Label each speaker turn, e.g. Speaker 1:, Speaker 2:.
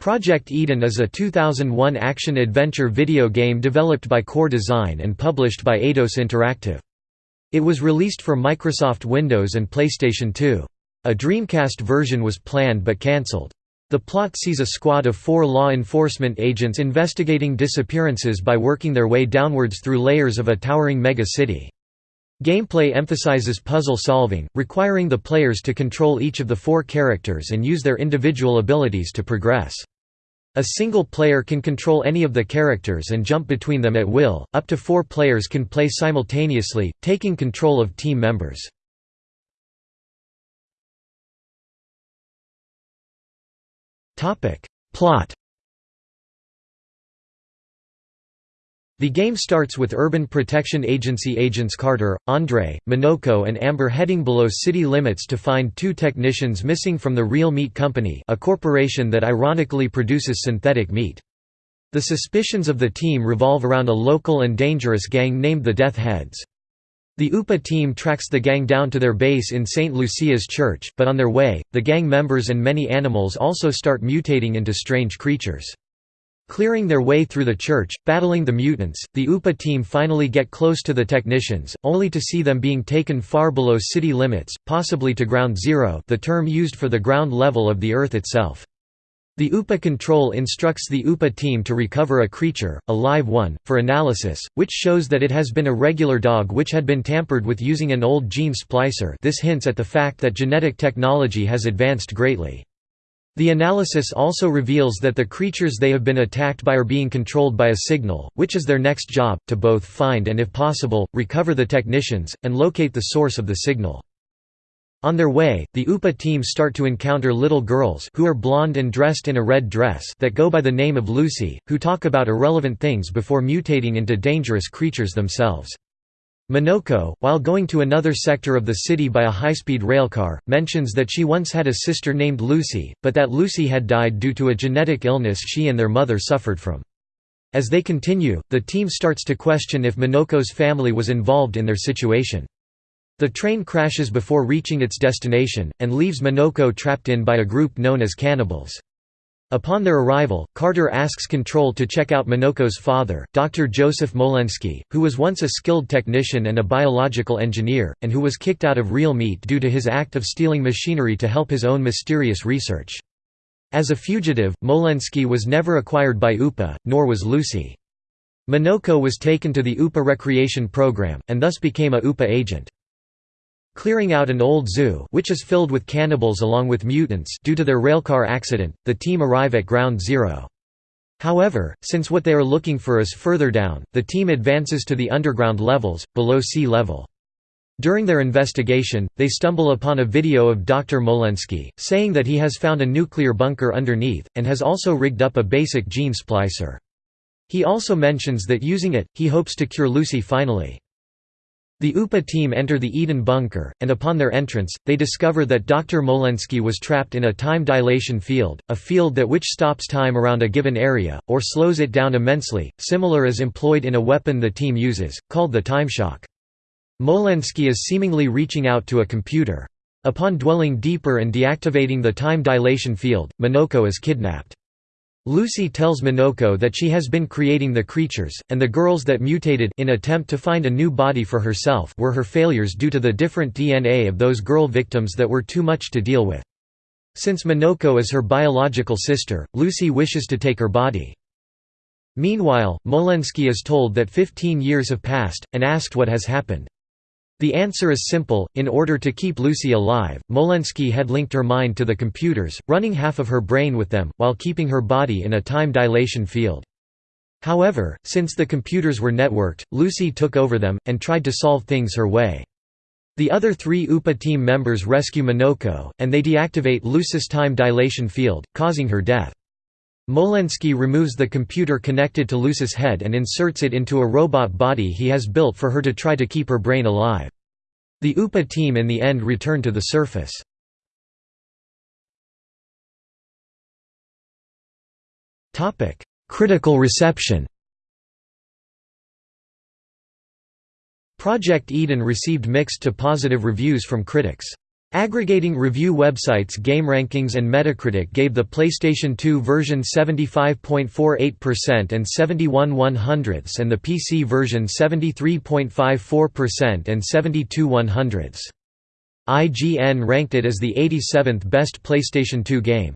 Speaker 1: Project Eden is a 2001 action-adventure video game developed by Core Design and published by Eidos Interactive. It was released for Microsoft Windows and PlayStation 2. A Dreamcast version was planned but cancelled. The plot sees a squad of four law enforcement agents investigating disappearances by working their way downwards through layers of a towering mega-city. Gameplay emphasizes puzzle solving, requiring the players to control each of the four characters and use their individual abilities to progress. A single player can control any of the characters and jump between them at will, up to four players can play simultaneously, taking control of team members. Plot The game starts with Urban Protection Agency agents Carter, Andre, Minoko and Amber heading below city limits to find two technicians missing from the Real Meat Company a corporation that ironically produces synthetic meat. The suspicions of the team revolve around a local and dangerous gang named the Death Heads. The UPA team tracks the gang down to their base in St. Lucia's church, but on their way, the gang members and many animals also start mutating into strange creatures. Clearing their way through the church, battling the mutants, the UPA team finally get close to the technicians, only to see them being taken far below city limits, possibly to ground zero the term used for the ground level of the Earth itself. The UPA control instructs the UPA team to recover a creature, a live one, for analysis, which shows that it has been a regular dog which had been tampered with using an old gene splicer this hints at the fact that genetic technology has advanced greatly. The analysis also reveals that the creatures they have been attacked by are being controlled by a signal, which is their next job, to both find and if possible, recover the technicians, and locate the source of the signal. On their way, the UPA team start to encounter little girls who are blonde and dressed in a red dress that go by the name of Lucy, who talk about irrelevant things before mutating into dangerous creatures themselves. Minoko, while going to another sector of the city by a high-speed railcar, mentions that she once had a sister named Lucy, but that Lucy had died due to a genetic illness she and their mother suffered from. As they continue, the team starts to question if Minoko's family was involved in their situation. The train crashes before reaching its destination, and leaves Minoko trapped in by a group known as cannibals. Upon their arrival, Carter asks Control to check out Minoko's father, Dr. Joseph Molensky, who was once a skilled technician and a biological engineer, and who was kicked out of Real Meat due to his act of stealing machinery to help his own mysterious research. As a fugitive, Molensky was never acquired by UPA, nor was Lucy. Minoko was taken to the UPA recreation program, and thus became a UPA agent. Clearing out an old zoo which is filled with cannibals along with mutants due to their railcar accident, the team arrive at Ground Zero. However, since what they are looking for is further down, the team advances to the underground levels, below sea level. During their investigation, they stumble upon a video of Dr. Molensky, saying that he has found a nuclear bunker underneath, and has also rigged up a basic gene splicer. He also mentions that using it, he hopes to cure Lucy finally. The UPA team enter the Eden bunker, and upon their entrance, they discover that Dr. Molensky was trapped in a time dilation field, a field that which stops time around a given area, or slows it down immensely, similar as employed in a weapon the team uses, called the timeshock. Molensky is seemingly reaching out to a computer. Upon dwelling deeper and deactivating the time dilation field, Minoko is kidnapped. Lucy tells Minoko that she has been creating the creatures, and the girls that mutated in attempt to find a new body for herself were her failures due to the different DNA of those girl victims that were too much to deal with. Since Minoko is her biological sister, Lucy wishes to take her body. Meanwhile, Molensky is told that 15 years have passed, and asked what has happened. The answer is simple, in order to keep Lucy alive, Molensky had linked her mind to the computers, running half of her brain with them, while keeping her body in a time dilation field. However, since the computers were networked, Lucy took over them, and tried to solve things her way. The other three UPA team members rescue Minoko, and they deactivate Lucy's time dilation field, causing her death. Molensky removes the computer connected to Luce's head and inserts it into a robot body he has built for her to try to keep her brain alive. The UPA team in the end return to the surface. Critical reception Project Eden received mixed to positive reviews from critics. Aggregating review websites GameRankings and Metacritic gave the PlayStation 2 version 75.48% and 71 100ths and the PC version 73.54% and 72 100ths. IGN ranked it as the 87th best PlayStation 2 game.